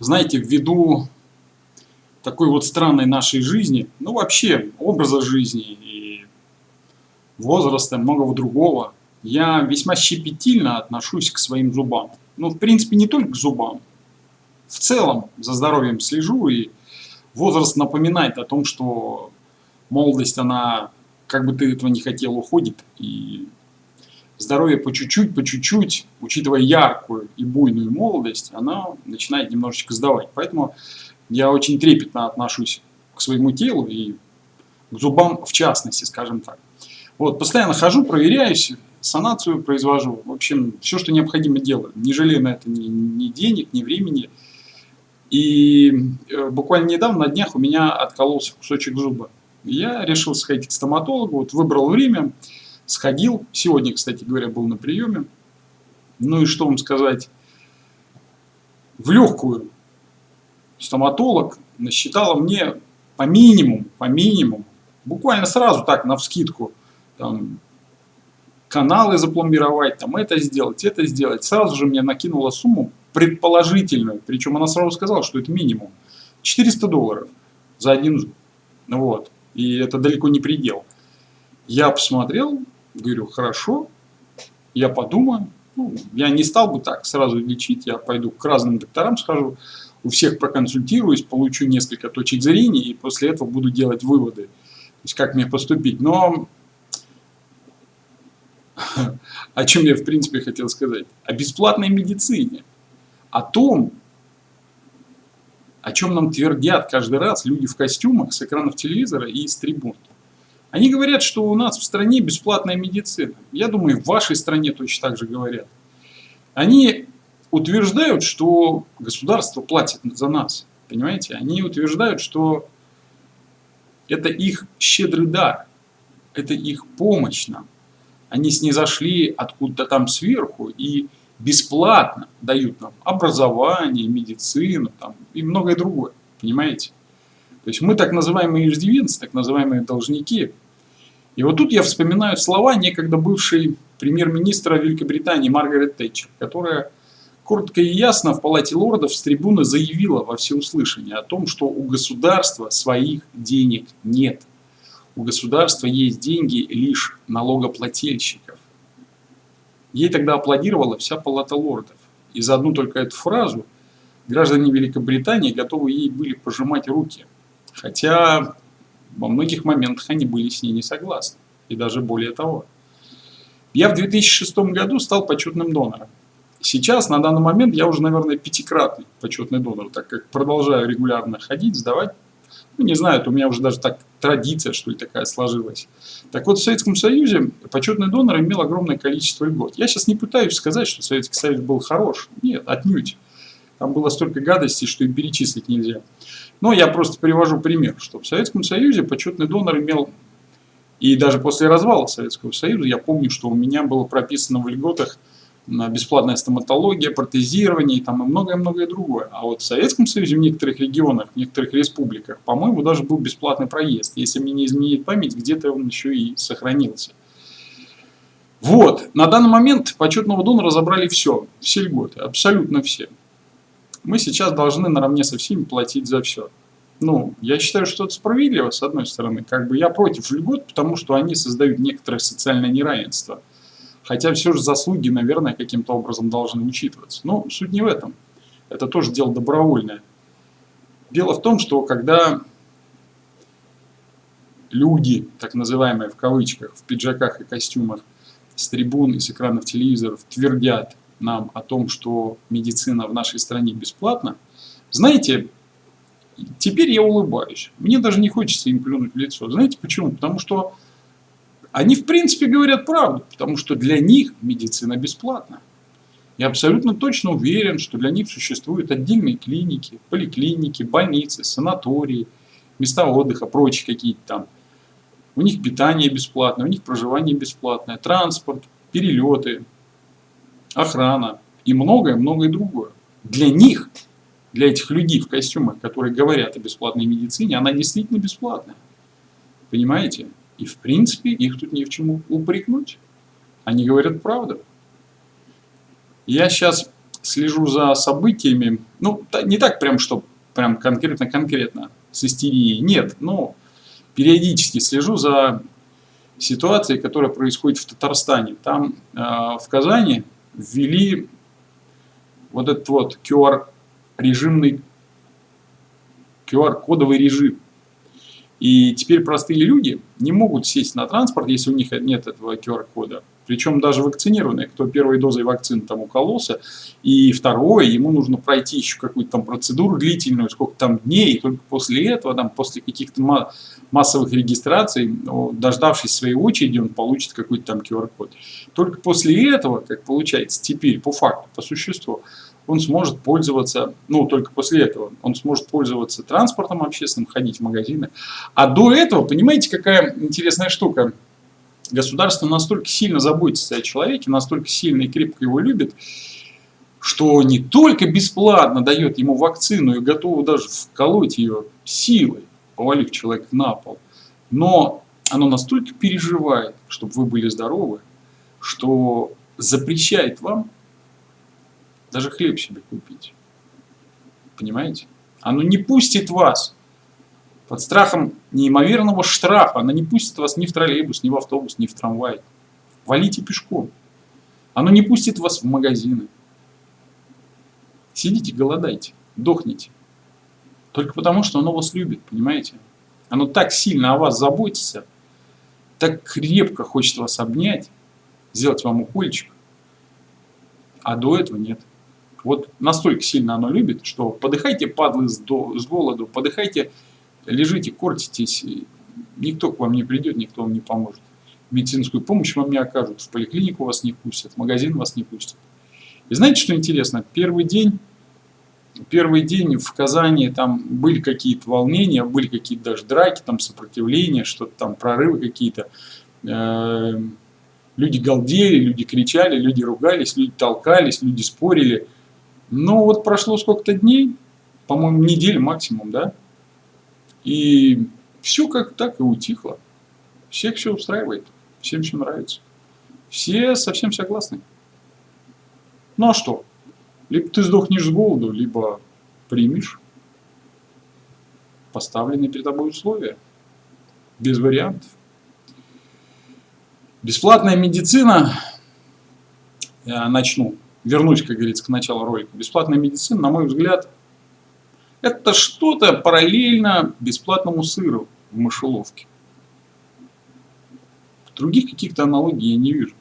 знаете, ввиду такой вот странной нашей жизни, ну вообще образа жизни и возраста, многого другого, я весьма щепетильно отношусь к своим зубам. Ну, в принципе, не только к зубам. В целом за здоровьем слежу, и возраст напоминает о том, что молодость, она, как бы ты этого не хотел, уходит. И здоровье по чуть-чуть, по чуть-чуть, учитывая яркую и буйную молодость, она начинает немножечко сдавать. Поэтому я очень трепетно отношусь к своему телу и к зубам в частности, скажем так. Вот, постоянно хожу, проверяюсь, санацию произвожу. В общем, все, что необходимо делаю. Не жалею на это ни, ни денег, ни времени. И э, буквально недавно, на днях, у меня откололся кусочек зуба. Я решил сходить к стоматологу, вот выбрал время, сходил. Сегодня, кстати говоря, был на приеме. Ну и что вам сказать? В легкую стоматолог насчитала мне по минимуму, по минимуму, буквально сразу так, на вскидку, там, каналы запломбировать, там, это сделать, это сделать. Сразу же мне накинула сумму предположительную, причем она сразу сказала, что это минимум. 400 долларов за один зуб. Вот. И это далеко не предел. Я посмотрел, говорю, хорошо, я подумаю. Ну, я не стал бы так сразу лечить, я пойду к разным докторам схожу у всех проконсультируюсь, получу несколько точек зрения и после этого буду делать выводы, то есть как мне поступить. Но о чем я в принципе хотел сказать? О бесплатной медицине, о том, о чем нам твердят каждый раз люди в костюмах с экранов телевизора и из трибун. Они говорят, что у нас в стране бесплатная медицина. Я думаю, в вашей стране точно так же говорят. Они утверждают, что государство платит за нас. Понимаете? Они утверждают, что это их щедрый дар, это их помощь нам. Они снизошли откуда-то там сверху и бесплатно дают нам образование, медицину там, и многое другое. Понимаете? То есть мы так называемые иждивенцы, так называемые должники. И вот тут я вспоминаю слова некогда бывшей премьер-министра Великобритании Маргарет Тэтчер, которая коротко и ясно в Палате лордов с трибуны заявила во всеуслышание о том, что у государства своих денег нет. У государства есть деньги лишь налогоплательщиков. Ей тогда аплодировала вся Палата лордов. И за одну только эту фразу граждане Великобритании готовы ей были пожимать руки. Хотя во многих моментах они были с ней не согласны. И даже более того. Я в 2006 году стал почетным донором. Сейчас, на данный момент, я уже, наверное, пятикратный почетный донор, так как продолжаю регулярно ходить, сдавать. Ну, не знаю, это у меня уже даже так традиция, что ли, такая сложилась. Так вот, в Советском Союзе почетный донор имел огромное количество льгот. Я сейчас не пытаюсь сказать, что Советский Союз был хорош. Нет, отнюдь. Там было столько гадостей, что и перечислить нельзя. Но я просто привожу пример, что в Советском Союзе почетный донор имел, и даже после развала Советского Союза, я помню, что у меня было прописано в льготах бесплатная стоматология, протезирование и там и многое-многое другое. А вот в Советском Союзе в некоторых регионах, в некоторых республиках, по-моему, даже был бесплатный проезд. Если мне не изменить память, где-то он еще и сохранился. Вот, на данный момент почетного донора забрали все, все льготы, абсолютно все. Мы сейчас должны наравне со всеми платить за все. Ну, я считаю, что это справедливо, с одной стороны. Как бы я против льгот, потому что они создают некоторое социальное неравенство. Хотя все же заслуги, наверное, каким-то образом должны учитываться. Но суть не в этом. Это тоже дело добровольное. Дело в том, что когда люди, так называемые в кавычках, в пиджаках и костюмах, с трибун и с экранов телевизоров твердят нам о том, что медицина в нашей стране бесплатна, знаете, теперь я улыбаюсь. Мне даже не хочется им плюнуть в лицо. Знаете почему? Потому что они в принципе говорят правду, потому что для них медицина бесплатна. Я абсолютно точно уверен, что для них существуют отдельные клиники, поликлиники, больницы, санатории, места отдыха, прочие какие-то там. У них питание бесплатное, у них проживание бесплатное, транспорт, перелеты, охрана и многое-многое другое. Для них, для этих людей в костюмах, которые говорят о бесплатной медицине, она действительно бесплатная. Понимаете? И в принципе их тут ни в чему упрекнуть. Они говорят правду. Я сейчас слежу за событиями, ну, не так прям, что прям конкретно-конкретно с истерией, нет, но периодически слежу за ситуацией, которая происходит в Татарстане. Там э, в Казани ввели вот этот вот QR-режимный, QR-кодовый режим. И теперь простые люди не могут сесть на транспорт, если у них нет этого QR-кода. Причем даже вакцинированные, кто первой дозой вакцины там укололся, и второе, ему нужно пройти еще какую-то там процедуру длительную, сколько там дней, и только после этого, там, после каких-то массовых регистраций, дождавшись своей очереди, он получит какой-то там QR-код. Только после этого, как получается теперь, по факту, по существу, он сможет пользоваться, ну, только после этого, он сможет пользоваться транспортом общественным, ходить в магазины. А до этого, понимаете, какая интересная штука? Государство настолько сильно заботится о человеке, настолько сильно и крепко его любит, что не только бесплатно дает ему вакцину и готово даже вколоть ее силой, повалив человека на пол, но оно настолько переживает, чтобы вы были здоровы, что запрещает вам даже хлеб себе купить. Понимаете? Оно не пустит вас под страхом неимоверного штрафа. Оно не пустит вас ни в троллейбус, ни в автобус, ни в трамвай. Валите пешком. Оно не пустит вас в магазины. Сидите, голодайте, дохните. Только потому, что оно вас любит, понимаете? Оно так сильно о вас заботится, так крепко хочет вас обнять, сделать вам укольчик, а до этого нет. Вот настолько сильно оно любит, что подыхайте, падлы, с голоду, подыхайте, лежите, кортитесь, никто к вам не придет, никто вам не поможет. Медицинскую помощь вам не окажут, в поликлинику вас не пустят, в магазин вас не пустят. И знаете, что интересно? Первый день, первый день в Казани там были какие-то волнения, были какие-то даже драки, там сопротивления, что-то там, прорывы какие-то. Э, люди галдели, люди кричали, люди ругались, люди толкались, люди спорили – но вот прошло сколько-то дней, по-моему, неделю максимум, да, и все как так и утихло. Всех все устраивает, всем все нравится. Все совсем согласны. Ну а что? Либо ты сдохнешь с голоду, либо примешь поставленные перед тобой условия. Без вариантов. Бесплатная медицина, я начну вернусь, как говорится, к началу ролика, бесплатная медицина, на мой взгляд, это что-то параллельно бесплатному сыру в мышеловке. Других каких-то аналогий я не вижу.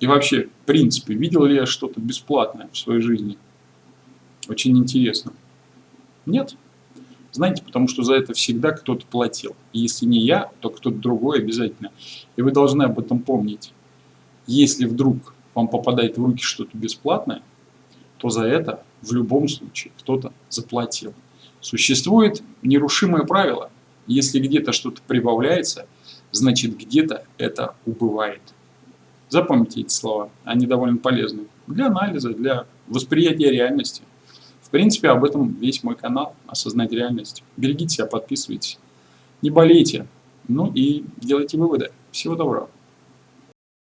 И вообще, в принципе, видел ли я что-то бесплатное в своей жизни? Очень интересно. Нет. Знаете, потому что за это всегда кто-то платил. И если не я, то кто-то другой обязательно. И вы должны об этом помнить. Если вдруг вам попадает в руки что-то бесплатное, то за это в любом случае кто-то заплатил. Существует нерушимое правило. Если где-то что-то прибавляется, значит где-то это убывает. Запомните эти слова, они довольно полезны для анализа, для восприятия реальности. В принципе, об этом весь мой канал «Осознать реальность». Берегите себя, подписывайтесь. Не болейте, ну и делайте выводы. Всего доброго.